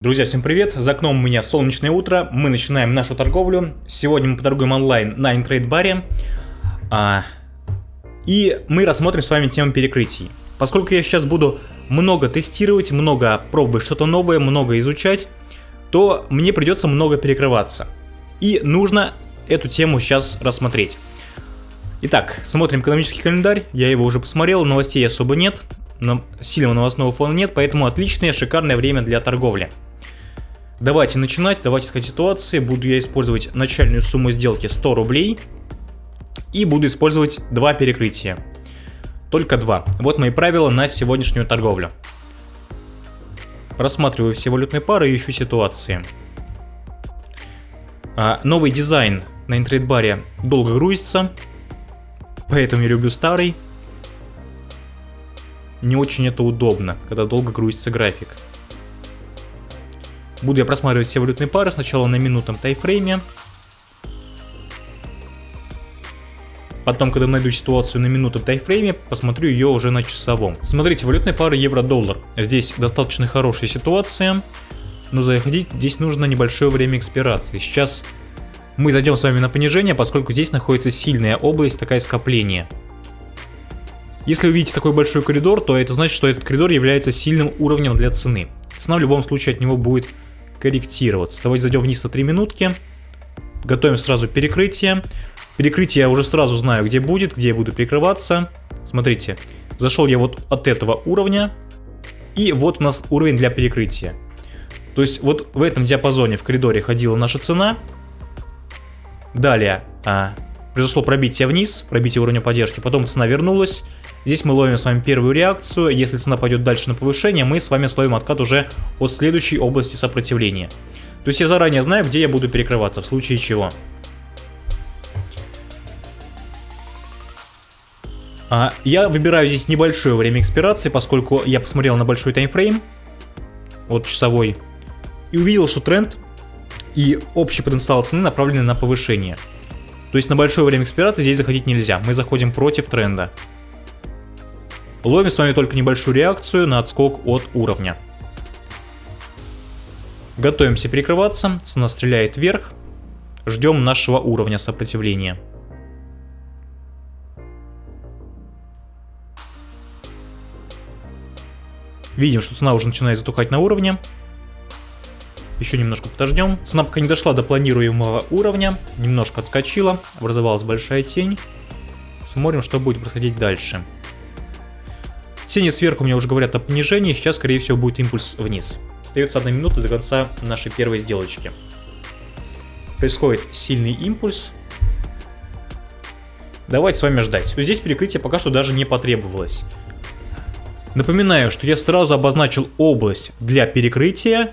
Друзья, всем привет! За окном у меня солнечное утро, мы начинаем нашу торговлю. Сегодня мы поторгуем онлайн на интрейд-баре. А, и мы рассмотрим с вами тему перекрытий. Поскольку я сейчас буду много тестировать, много пробовать что-то новое, много изучать, то мне придется много перекрываться. И нужно эту тему сейчас рассмотреть. Итак, смотрим экономический календарь, я его уже посмотрел, новостей особо нет, но сильного новостного фона нет, поэтому отличное, шикарное время для торговли. Давайте начинать, давайте искать ситуации. Буду я использовать начальную сумму сделки 100 рублей. И буду использовать два перекрытия. Только два. Вот мои правила на сегодняшнюю торговлю. Просматриваю все валютные пары и ищу ситуации. А, новый дизайн на интрейдбаре долго грузится. Поэтому я люблю старый. Не очень это удобно, когда долго грузится график. Буду я просматривать все валютные пары сначала на минутном тайфрейме. Потом, когда найду ситуацию на минутном тайфрейме, посмотрю ее уже на часовом. Смотрите, валютные пары евро-доллар. Здесь достаточно хорошая ситуация, но заходить здесь нужно небольшое время экспирации. Сейчас мы зайдем с вами на понижение, поскольку здесь находится сильная область, такая скопление. Если вы видите такой большой коридор, то это значит, что этот коридор является сильным уровнем для цены. Цена в любом случае от него будет корректироваться. Давайте зайдем вниз на 3 минутки. Готовим сразу перекрытие. Перекрытие я уже сразу знаю, где будет, где я буду перекрываться. Смотрите, зашел я вот от этого уровня. И вот у нас уровень для перекрытия. То есть вот в этом диапазоне в коридоре ходила наша цена. Далее а, произошло пробитие вниз, пробитие уровня поддержки. Потом цена вернулась. Здесь мы ловим с вами первую реакцию. Если цена пойдет дальше на повышение, мы с вами словим откат уже от следующей области сопротивления. То есть я заранее знаю, где я буду перекрываться, в случае чего. А, я выбираю здесь небольшое время экспирации, поскольку я посмотрел на большой таймфрейм, вот часовой, и увидел, что тренд и общий потенциал цены направлены на повышение. То есть на большое время экспирации здесь заходить нельзя, мы заходим против тренда. Ловим с вами только небольшую реакцию на отскок от уровня. Готовимся перекрываться, цена стреляет вверх. Ждем нашего уровня сопротивления. Видим, что цена уже начинает затухать на уровне. Еще немножко подождем. Цена пока не дошла до планируемого уровня. Немножко отскочила. Образовалась большая тень. Смотрим, что будет происходить дальше. Тени сверху мне уже говорят о понижении, сейчас скорее всего будет импульс вниз. Остается одна минута до конца нашей первой сделочки. Происходит сильный импульс. Давайте с вами ждать. Здесь перекрытие пока что даже не потребовалось. Напоминаю, что я сразу обозначил область для перекрытия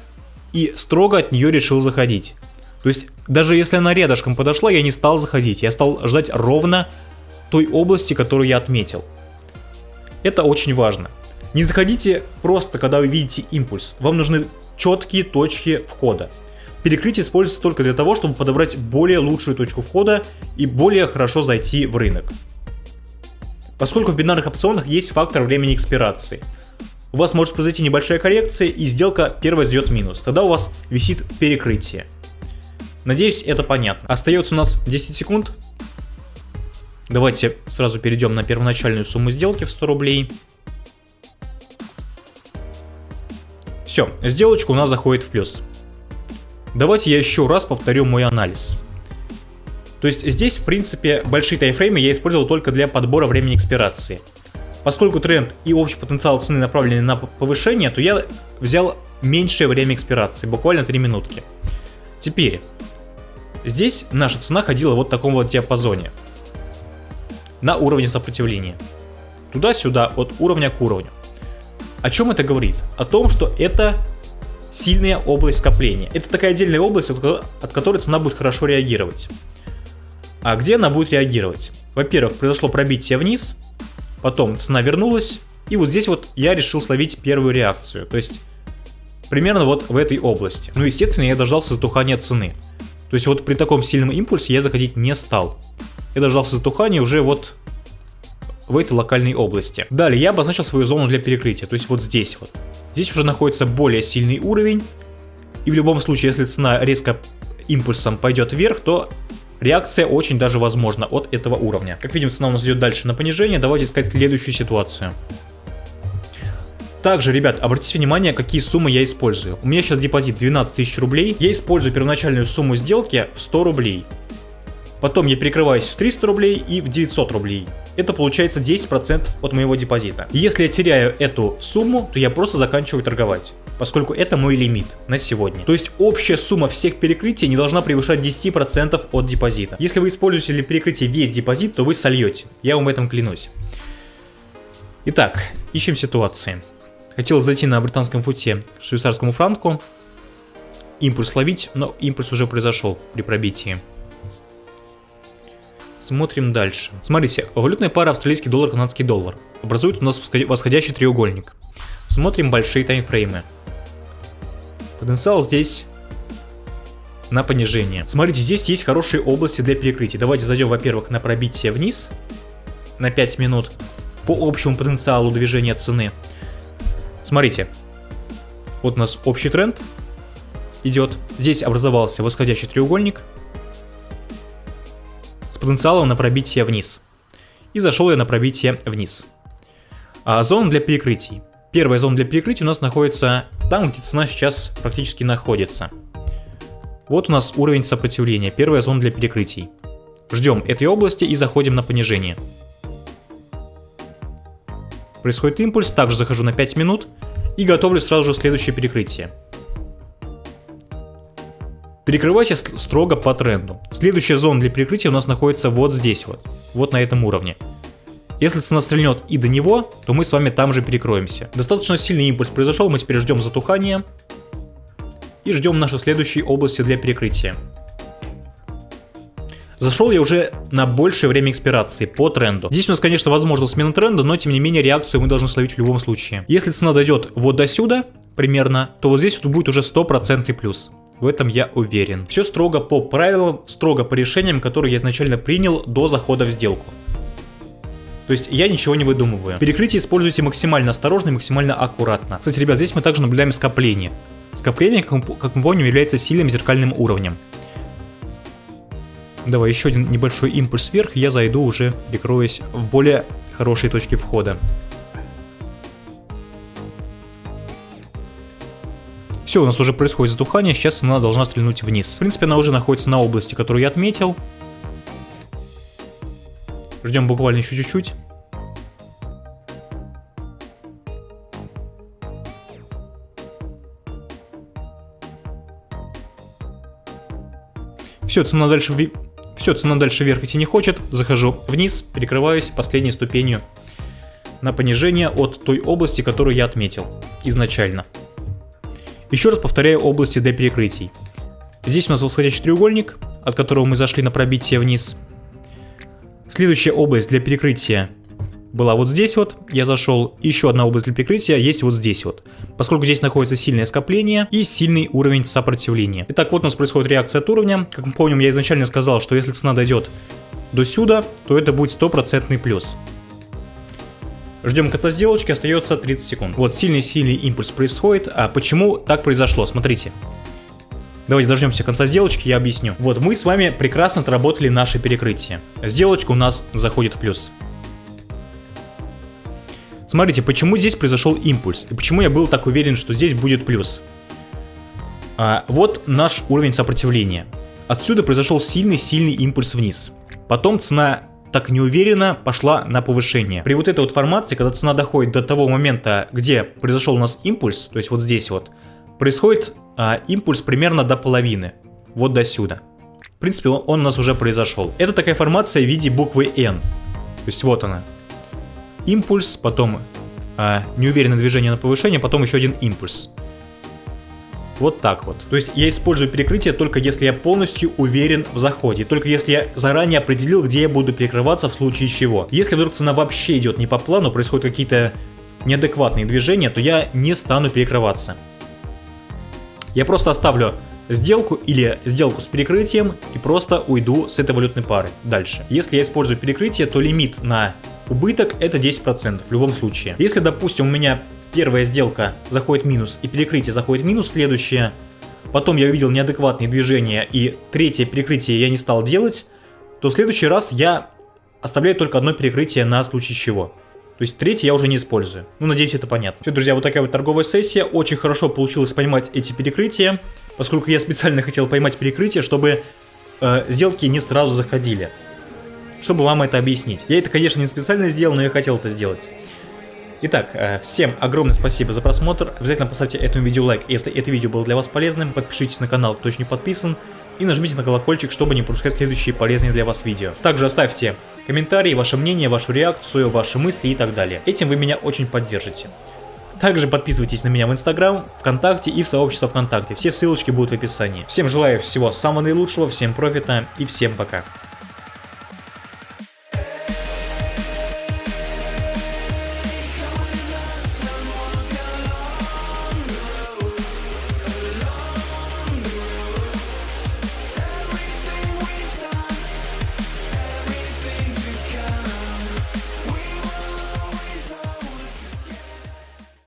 и строго от нее решил заходить. То есть, даже если она рядышком подошла, я не стал заходить, я стал ждать ровно той области, которую я отметил. Это очень важно. Не заходите просто, когда вы видите импульс. Вам нужны четкие точки входа. Перекрытие используется только для того, чтобы подобрать более лучшую точку входа и более хорошо зайти в рынок. Поскольку в бинарных опционах есть фактор времени экспирации. У вас может произойти небольшая коррекция и сделка первая сдает минус. Тогда у вас висит перекрытие. Надеюсь, это понятно. Остается у нас 10 секунд. Давайте сразу перейдем на первоначальную сумму сделки в 100 рублей. Все, сделочка у нас заходит в плюс. Давайте я еще раз повторю мой анализ. То есть здесь, в принципе, большие тайфреймы я использовал только для подбора времени экспирации. Поскольку тренд и общий потенциал цены направлены на повышение, то я взял меньшее время экспирации, буквально 3 минутки. Теперь, здесь наша цена ходила вот в таком вот диапазоне на уровне сопротивления. Туда-сюда, от уровня к уровню. О чем это говорит? О том, что это сильная область скопления. Это такая отдельная область, от которой цена будет хорошо реагировать. А где она будет реагировать? Во-первых, произошло пробитие вниз, потом цена вернулась, и вот здесь вот я решил словить первую реакцию. То есть, примерно вот в этой области. Ну, естественно, я дождался затухания цены. То есть вот при таком сильном импульсе я заходить не стал я дождался затухания уже вот в этой локальной области. Далее я обозначил свою зону для перекрытия, то есть вот здесь вот. Здесь уже находится более сильный уровень, И в любом случае, если цена резко импульсом пойдет вверх, то реакция очень даже возможна от этого уровня. Как видим, цена у нас идет дальше на понижение. Давайте искать следующую ситуацию. Также, ребят, обратите внимание, какие суммы я использую. У меня сейчас депозит 12 тысяч рублей. Я использую первоначальную сумму сделки в 100 рублей. Потом я перекрываюсь в 300 рублей и в 900 рублей. Это получается 10% от моего депозита. Если я теряю эту сумму, то я просто заканчиваю торговать поскольку это мой лимит на сегодня. То есть общая сумма всех перекрытий не должна превышать 10% от депозита. Если вы используете для перекрытия весь депозит, то вы сольете. Я вам этом клянусь. Итак, ищем ситуации. Хотел зайти на британском футе швейцарскому франку, импульс ловить, но импульс уже произошел при пробитии. Смотрим дальше. Смотрите, валютная пара австралийский доллар, канадский доллар. Образует у нас восходящий треугольник. Смотрим большие таймфреймы. Потенциал здесь на понижение. Смотрите, здесь есть хорошие области для перекрытия. Давайте зайдем, во-первых, на пробитие вниз на 5 минут по общему потенциалу движения цены. Смотрите, вот у нас общий тренд идет. Здесь образовался восходящий треугольник потенциалом на пробитие вниз. И зашел я на пробитие вниз. А зона для перекрытий. Первая зона для перекрытия у нас находится там, где цена сейчас практически находится. Вот у нас уровень сопротивления, первая зона для перекрытий. Ждем этой области и заходим на понижение. Происходит импульс, также захожу на 5 минут и готовлю сразу же следующее перекрытие. Перекрывайте строго по тренду. Следующая зона для перекрытия у нас находится вот здесь вот, вот на этом уровне. Если цена стрельнет и до него, то мы с вами там же перекроемся. Достаточно сильный импульс произошел, мы теперь ждем затухания. И ждем наши следующие области для перекрытия. Зашел я уже на большее время экспирации по тренду. Здесь у нас, конечно, возможно смена тренда, но тем не менее реакцию мы должны словить в любом случае. Если цена дойдет вот до сюда, примерно, то вот здесь вот будет уже стопроцентный плюс. В этом я уверен. Все строго по правилам, строго по решениям, которые я изначально принял до захода в сделку. То есть я ничего не выдумываю. Перекрытие используйте максимально осторожно и максимально аккуратно. Кстати, ребят, здесь мы также наблюдаем скопление. Скопление, как мы помним, является сильным зеркальным уровнем. Давай еще один небольшой импульс вверх, я зайду уже, прикроясь в более хорошие точки входа. Все, у нас уже происходит затухание, сейчас она должна стрельнуть вниз. В принципе, она уже находится на области, которую я отметил. Ждем буквально еще чуть-чуть. Все, цена дальше, все, цена дальше вверх идти не хочет. Захожу вниз, перекрываюсь последней ступенью на понижение от той области, которую я отметил изначально. Еще раз повторяю области для перекрытий. Здесь у нас восходящий треугольник, от которого мы зашли на пробитие вниз. Следующая область для перекрытия была вот здесь вот, я зашел, еще одна область для перекрытия есть вот здесь вот, поскольку здесь находится сильное скопление и сильный уровень сопротивления. Итак, вот у нас происходит реакция от уровня, как мы помним, я изначально сказал, что если цена дойдет до сюда, то это будет стопроцентный плюс. Ждем конца сделочки, остается 30 секунд. Вот сильный-сильный импульс происходит, а почему так произошло, смотрите. Давайте дождемся конца сделочки, я объясню. Вот мы с вами прекрасно отработали наше перекрытие. Сделочка у нас заходит в плюс. Смотрите, почему здесь произошел импульс, и почему я был так уверен, что здесь будет плюс. А, вот наш уровень сопротивления. Отсюда произошел сильный-сильный импульс вниз. Потом цена так неуверенно пошла на повышение. При вот этой вот формации, когда цена доходит до того момента, где произошел у нас импульс, то есть вот здесь вот, происходит а, импульс примерно до половины, вот до сюда. В принципе, он, он у нас уже произошел. Это такая формация в виде буквы N. То есть вот она. Импульс, потом а, неуверенное движение на повышение, потом еще один импульс. Вот так вот. То есть я использую перекрытие только если я полностью уверен в заходе. Только если я заранее определил, где я буду перекрываться в случае чего. Если вдруг цена вообще идет не по плану, происходят какие-то неадекватные движения, то я не стану перекрываться. Я просто оставлю сделку или сделку с перекрытием и просто уйду с этой валютной пары дальше. Если я использую перекрытие, то лимит на убыток это 10% в любом случае. Если, допустим, у меня первая сделка заходит минус и перекрытие заходит минус, следующее потом я увидел неадекватные движения и третье перекрытие я не стал делать, то в следующий раз я оставляю только одно перекрытие на случай чего. То есть третье я уже не использую. Ну, надеюсь, это понятно. Все, друзья, вот такая вот торговая сессия. Очень хорошо получилось поймать эти перекрытия, поскольку я специально хотел поймать перекрытие, чтобы э, сделки не сразу заходили. Чтобы вам это объяснить. Я это, конечно, не специально сделал, но я хотел это сделать. Итак, э, всем огромное спасибо за просмотр. Обязательно поставьте этому видео лайк, если это видео было для вас полезным. Подпишитесь на канал, кто еще не подписан и нажмите на колокольчик, чтобы не пропускать следующие полезные для вас видео. Также оставьте комментарии, ваше мнение, вашу реакцию, ваши мысли и так далее. Этим вы меня очень поддержите. Также подписывайтесь на меня в Инстаграм, ВКонтакте и в сообщество ВКонтакте. Все ссылочки будут в описании. Всем желаю всего самого наилучшего, всем профита и всем пока.